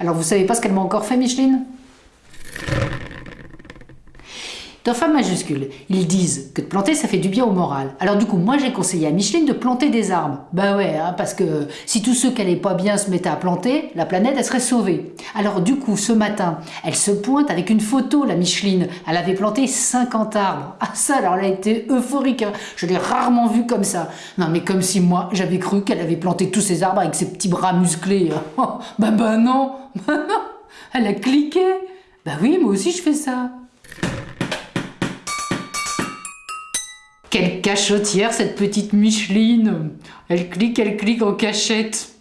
Alors vous savez pas ce qu'elle m'a encore fait, Micheline? Dans Femmes majuscules, ils disent que de planter ça fait du bien au moral. Alors du coup, moi j'ai conseillé à Micheline de planter des arbres. Bah ouais, hein, parce que si tous ceux qui allaient pas bien se mettaient à planter, la planète elle serait sauvée. Alors du coup, ce matin, elle se pointe avec une photo, la Micheline. Elle avait planté 50 arbres. Ah ça, alors elle a été euphorique. Hein. Je l'ai rarement vue comme ça. Non mais comme si moi, j'avais cru qu'elle avait planté tous ces arbres avec ses petits bras musclés. Oh, bah bah non, bah non. Elle a cliqué. Bah oui, moi aussi je fais ça. Quelle cachotière cette petite Micheline. Elle clique, elle clique en cachette